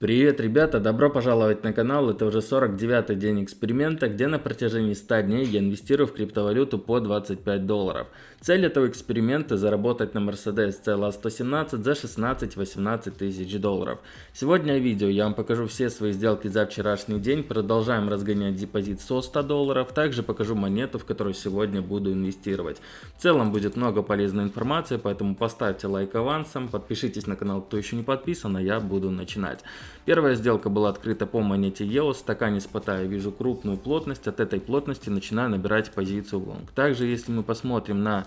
Привет, ребята! Добро пожаловать на канал. Это уже 49-й день эксперимента, где на протяжении 100 дней я инвестирую в криптовалюту по 25 долларов. Цель этого эксперимента – заработать на Mercedes CLA 117 за 16-18 тысяч долларов. Сегодня в видео я вам покажу все свои сделки за вчерашний день. Продолжаем разгонять депозит со 100 долларов. Также покажу монету, в которую сегодня буду инвестировать. В целом будет много полезной информации, поэтому поставьте лайк авансом, подпишитесь на канал, кто еще не подписан, а я буду начинать. Первая сделка была открыта по монете EOS, стакане спота вижу крупную плотность, от этой плотности начинаю набирать позицию лонг. Также если мы посмотрим на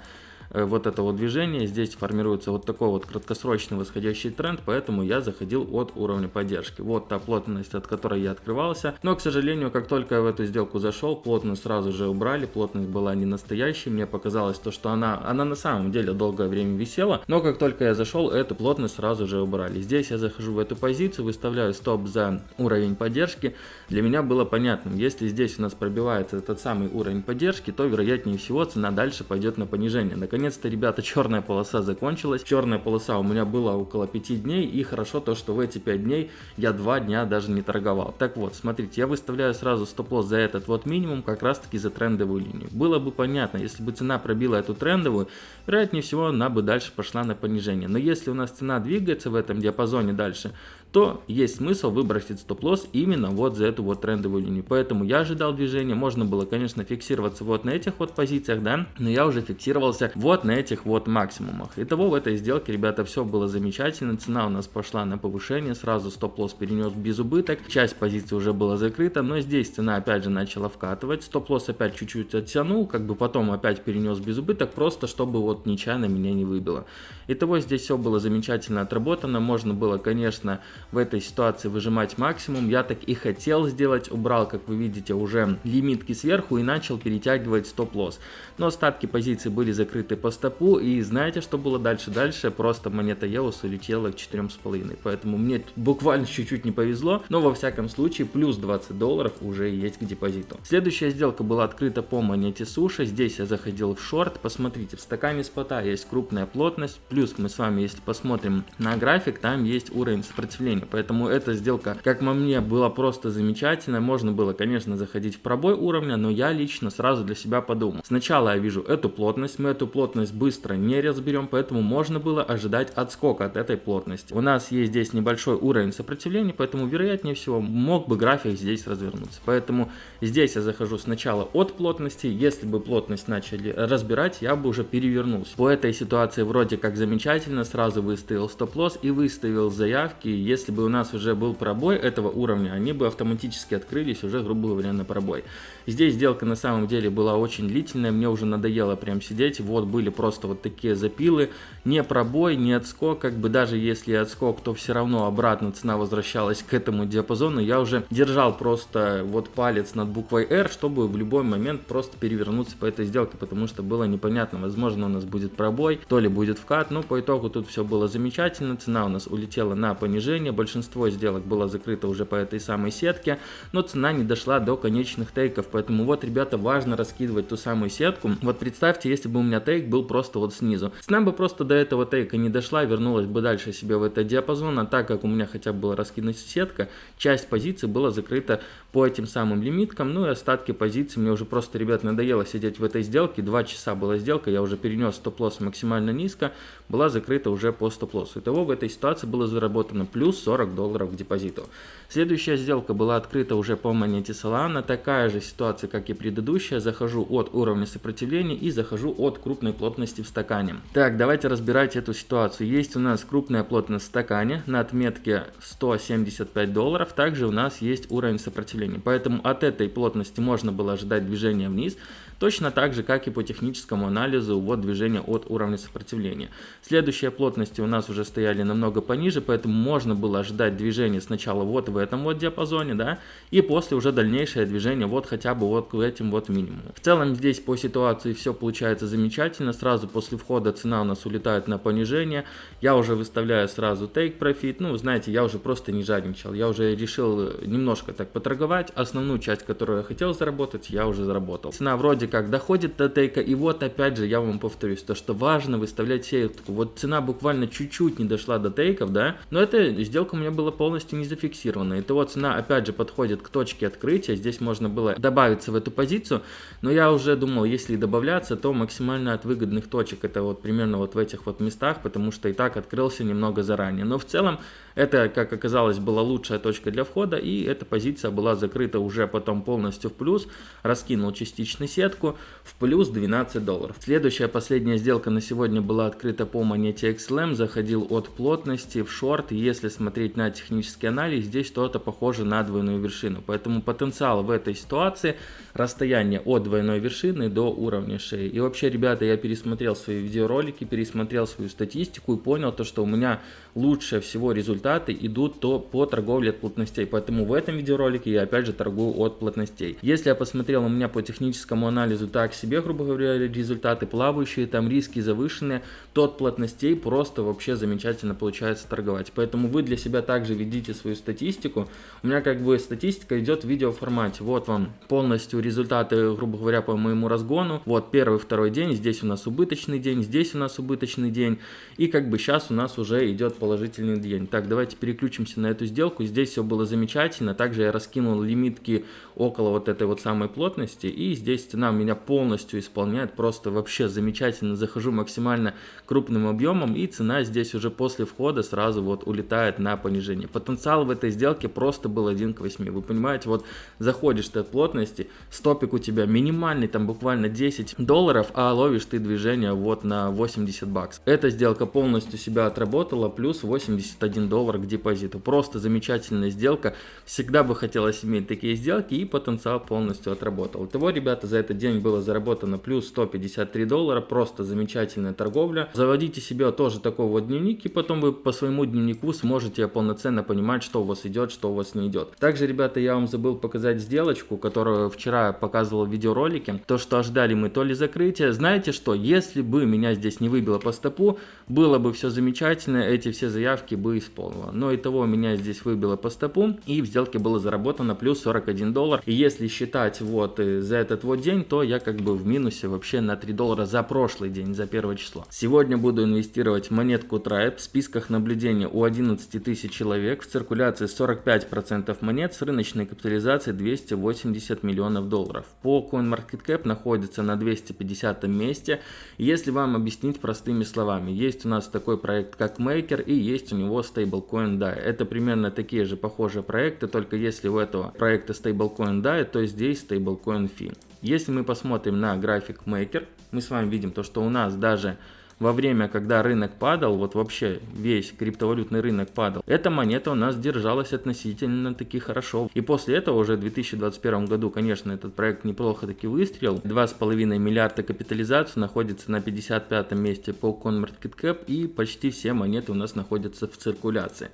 вот этого движения. Здесь формируется вот такой вот краткосрочный восходящий тренд, поэтому я заходил от уровня поддержки. Вот та плотность, от которой я открывался. Но, к сожалению, как только я в эту сделку зашел, плотность сразу же убрали. Плотность была не настоящей. Мне показалось то, что она, она на самом деле долгое время висела. Но как только я зашел, эту плотность сразу же убрали. Здесь я захожу в эту позицию, выставляю стоп за уровень поддержки. Для меня было понятным, если здесь у нас пробивается этот самый уровень поддержки, то вероятнее всего цена дальше пойдет на понижение. Наконец наконец-то, ребята, черная полоса закончилась. Черная полоса у меня была около 5 дней, и хорошо то, что в эти 5 дней я 2 дня даже не торговал. Так вот, смотрите, я выставляю сразу стоп-лосс за этот вот минимум, как раз таки за трендовую линию. Было бы понятно, если бы цена пробила эту трендовую, вероятнее всего она бы дальше пошла на понижение. Но если у нас цена двигается в этом диапазоне дальше, то есть смысл выбросить стоп-лосс именно вот за эту вот трендовую линию. Поэтому я ожидал движения, можно было, конечно, фиксироваться вот на этих вот позициях, да, но я уже фиксировался вот на этих вот максимумах. Итого в этой сделке, ребята, все было замечательно, цена у нас пошла на повышение, сразу стоп-лосс перенес без убыток, часть позиции уже была закрыта, но здесь цена опять же начала вкатывать, стоп-лосс опять чуть-чуть оттянул, как бы потом опять перенес без убыток, просто чтобы вот нечаянно меня не выбило. Итого здесь все было замечательно отработано, можно было, конечно, в этой ситуации выжимать максимум. Я так и хотел сделать, убрал, как вы видите, уже лимитки сверху и начал перетягивать стоп-лосс. Но остатки позиций были закрыты по стопу, и знаете, что было дальше? Дальше просто монета EOS улетела к 4,5, поэтому мне буквально чуть-чуть не повезло, но во всяком случае плюс 20 долларов уже есть к депозиту. Следующая сделка была открыта по монете Суши, здесь я заходил в шорт, посмотрите, в стакане спота есть крупная плотность, плюс мы с вами, если посмотрим на график, там есть уровень сопротивления, Поэтому эта сделка, как по мне, была просто замечательная. Можно было, конечно, заходить в пробой уровня, но я лично сразу для себя подумал. Сначала я вижу эту плотность, мы эту плотность быстро не разберем, поэтому можно было ожидать отскока от этой плотности. У нас есть здесь небольшой уровень сопротивления, поэтому вероятнее всего мог бы график здесь развернуться. Поэтому здесь я захожу сначала от плотности, если бы плотность начали разбирать, я бы уже перевернулся. По этой ситуации вроде как замечательно, сразу выставил стоп-лосс и выставил заявки, если бы бы у нас уже был пробой этого уровня, они бы автоматически открылись уже, грубо говоря, на пробой. Здесь сделка на самом деле была очень длительная, мне уже надоело прям сидеть, вот были просто вот такие запилы, не пробой, не отскок, как бы даже если отскок, то все равно обратно цена возвращалась к этому диапазону, я уже держал просто вот палец над буквой R, чтобы в любой момент просто перевернуться по этой сделке, потому что было непонятно, возможно у нас будет пробой, то ли будет вкат, но по итогу тут все было замечательно, цена у нас улетела на понижение, большинство сделок было закрыто уже по этой самой сетке, но цена не дошла до конечных тейков, поэтому вот, ребята, важно раскидывать ту самую сетку. Вот представьте, если бы у меня тейк был просто вот снизу. Цена бы просто до этого тейка не дошла, вернулась бы дальше себе в этот диапазон, а так как у меня хотя бы была раскинуть сетка, часть позиций была закрыта по этим самым лимиткам, ну и остатки позиций, мне уже просто, ребят, надоело сидеть в этой сделке, 2 часа была сделка, я уже перенес стоп-лосс максимально низко, была закрыта уже по стоп-лоссу. Итого в этой ситуации было заработано плюс 40 долларов к депозиту. Следующая сделка была открыта уже по монете Solana, такая же ситуация, как и предыдущая, захожу от уровня сопротивления и захожу от крупной плотности в стакане. Так, давайте разбирать эту ситуацию. Есть у нас крупная плотность в стакане на отметке 175 долларов, также у нас есть уровень сопротивления, поэтому от этой плотности можно было ожидать движения вниз, точно так же, как и по техническому анализу вот движение от уровня сопротивления. Следующие плотности у нас уже стояли намного пониже, поэтому можно было ожидать движения сначала вот в этом вот диапазоне, да, и после уже дальнейшее движение вот хотя бы вот к этим вот минимуму. В целом здесь по ситуации все получается замечательно, сразу после входа цена у нас улетает на понижение, я уже выставляю сразу take profit, ну, знаете, я уже просто не жадничал, я уже решил немножко так поторговать, основную часть, которую я хотел заработать, я уже заработал. Цена вроде как доходит до тейка, и вот опять же я вам повторюсь, то что важно выставлять сетку, вот цена буквально чуть-чуть не дошла до тейков, да, но это сделка у меня была полностью не зафиксирована. И то цена опять же подходит к точке открытия, здесь можно было добавиться в эту позицию, но я уже думал, если добавляться, то максимально от выгодных точек, это вот примерно вот в этих вот местах, потому что и так открылся немного заранее. Но в целом это, как оказалось, была лучшая точка для входа, и эта позиция была закрыта уже потом полностью в плюс, раскинул частично сетку в плюс 12 долларов. Следующая последняя сделка на сегодня была открыта по монете XLM, заходил от плотности в шорт, если смотреть на технический анализ, здесь что-то похоже на двойную вершину, поэтому потенциал в этой ситуации расстояние от двойной вершины до уровня шеи. И вообще, ребята, я пересмотрел свои видеоролики, пересмотрел свою статистику и понял то, что у меня лучше всего результаты идут то по торговле от плотностей. Поэтому в этом видеоролике я опять же торгую от плотностей. Если я посмотрел у меня по техническому анализу так себе, грубо говоря, результаты плавающие, там риски завышенные, то от плотностей просто вообще замечательно получается торговать. Поэтому вы для себя также ведите свою статистику. У меня как бы статистика идет в видеоформате. Вот вам полностью результаты, грубо говоря, по моему разгону. Вот первый, второй день, здесь у нас убыточный день, здесь у нас убыточный день. И как бы сейчас у нас уже идет положительный день. Так, давайте переключимся на эту сделку. Здесь все было замечательно. Также я раскинул лимитки около вот этой вот самой плотности. И здесь цена меня полностью исполняет. Просто вообще замечательно. Захожу максимально крупным объемом. И цена здесь уже после входа сразу вот улетает на понижение. Потенциал в этой сделке просто был 1 к 8. Вы понимаете, вот заходишь ты от плотности, стопик у тебя минимальный, там буквально 10 долларов, а ловишь ты движение вот на 80 баксов. Эта сделка полностью себя отработала. Плюс плюс 81 доллар к депозиту. Просто замечательная сделка. Всегда бы хотелось иметь такие сделки и потенциал полностью отработал. Итого, ребята, за этот день было заработано плюс 153 доллара. Просто замечательная торговля. Заводите себе тоже такой вот дневник и потом вы по своему дневнику сможете полноценно понимать, что у вас идет, что у вас не идет. Также, ребята, я вам забыл показать сделочку, которую вчера показывал в видеоролике. То, что ожидали мы то ли закрытия. Знаете что, если бы меня здесь не выбило по стопу, было бы все замечательно. Эти все заявки бы исполнила. Но и того меня здесь выбило по стопу и в сделке было заработано плюс 41 доллар. И если считать вот э, за этот вот день, то я как бы в минусе вообще на 3 доллара за прошлый день, за первое число. Сегодня буду инвестировать монетку Tribe. В списках наблюдения у 11 тысяч человек. В циркуляции 45% монет с рыночной капитализацией 280 миллионов долларов. По CoinMarketCap находится на 250 месте. Если вам объяснить простыми словами, есть у нас такой проект как Maker и есть у него стейблкоин DAI. Это примерно такие же похожие проекты, только если у этого проекта стейблкоин DAI, то здесь стейблкоин Fi. Если мы посмотрим на график Maker, мы с вами видим то, что у нас даже во время, когда рынок падал, вот вообще весь криптовалютный рынок падал, эта монета у нас держалась относительно таки хорошо. И после этого уже в 2021 году, конечно, этот проект неплохо таки выстрелил. 2,5 миллиарда капитализацию находится на 55 месте по CoinMarketCap и почти все монеты у нас находятся в циркуляции.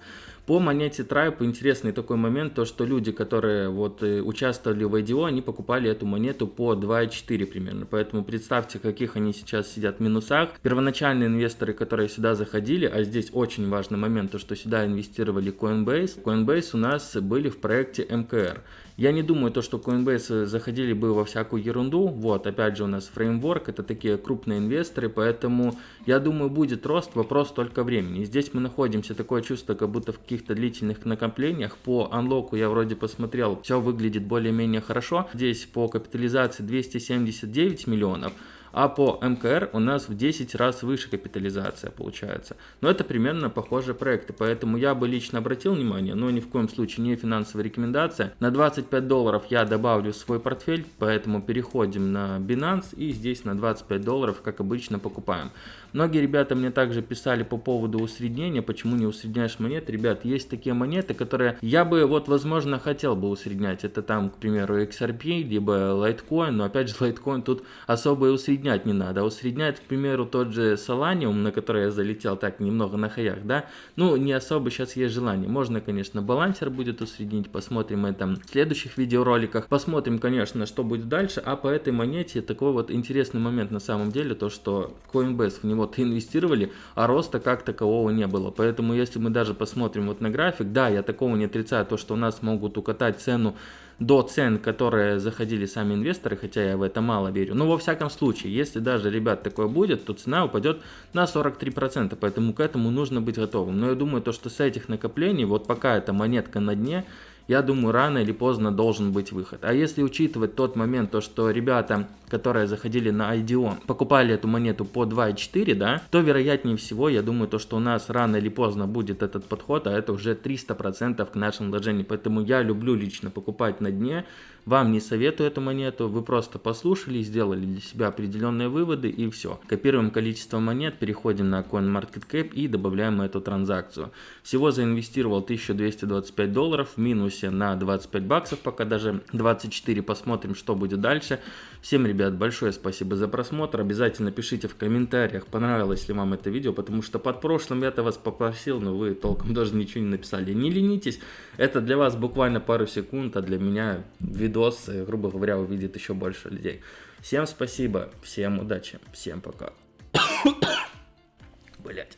По монете Tribe интересный такой момент, то что люди, которые вот э, участвовали в IDO, они покупали эту монету по 2,4 примерно. Поэтому представьте, каких они сейчас сидят в минусах. Первоначальные инвесторы, которые сюда заходили, а здесь очень важный момент, то что сюда инвестировали Coinbase. Coinbase у нас были в проекте МКР. Я не думаю, то, что Coinbase заходили бы во всякую ерунду. Вот, опять же, у нас фреймворк, это такие крупные инвесторы, поэтому я думаю, будет рост, вопрос только времени. Здесь мы находимся, такое чувство, как будто в каких-то длительных накоплениях. По анлоку я вроде посмотрел, все выглядит более-менее хорошо. Здесь по капитализации 279 миллионов а по МКР у нас в 10 раз выше капитализация получается. Но это примерно похожие проекты, поэтому я бы лично обратил внимание, но ни в коем случае не финансовая рекомендация. На 25 долларов я добавлю свой портфель, поэтому переходим на Binance и здесь на 25 долларов, как обычно, покупаем. Многие ребята мне также писали по поводу усреднения, почему не усредняешь монеты. Ребят, есть такие монеты, которые я бы вот возможно хотел бы усреднять. Это там, к примеру, XRP, либо Litecoin, но опять же Litecoin тут особо и усреднять не надо. А усреднять, к примеру, тот же Solanium, на который я залетел так немного на хаях, да, ну не особо сейчас есть желание. Можно, конечно, балансер будет усреднить, посмотрим это в следующих видеороликах. Посмотрим, конечно, что будет дальше, а по этой монете такой вот интересный момент на самом деле, то что Coinbase в него вот инвестировали, а роста как такового не было. Поэтому если мы даже посмотрим вот на график, да, я такого не отрицаю, то что у нас могут укатать цену до цен, которые заходили сами инвесторы, хотя я в это мало верю. Но во всяком случае, если даже, ребят, такое будет, то цена упадет на 43%, поэтому к этому нужно быть готовым. Но я думаю, то, что с этих накоплений, вот пока эта монетка на дне, я думаю, рано или поздно должен быть выход. А если учитывать тот момент, то что ребята, которые заходили на IDO, покупали эту монету по 2,4, да, то вероятнее всего, я думаю, то, что у нас рано или поздно будет этот подход, а это уже 300% к нашим вложениям. Поэтому я люблю лично покупать на дне, вам не советую эту монету, вы просто послушали, сделали для себя определенные выводы и все. Копируем количество монет, переходим на CoinMarketCap и добавляем эту транзакцию. Всего заинвестировал 1225 долларов в минусе на 25 баксов, пока даже 24, посмотрим, что будет дальше. Всем, ребят, большое спасибо за просмотр, обязательно пишите в комментариях, понравилось ли вам это видео, потому что под прошлым я-то вас попросил, но вы толком даже ничего не написали. Не ленитесь, это для вас буквально пару секунд, а для меня видос, грубо говоря, увидит еще больше людей. Всем спасибо, всем удачи, всем пока. Блять.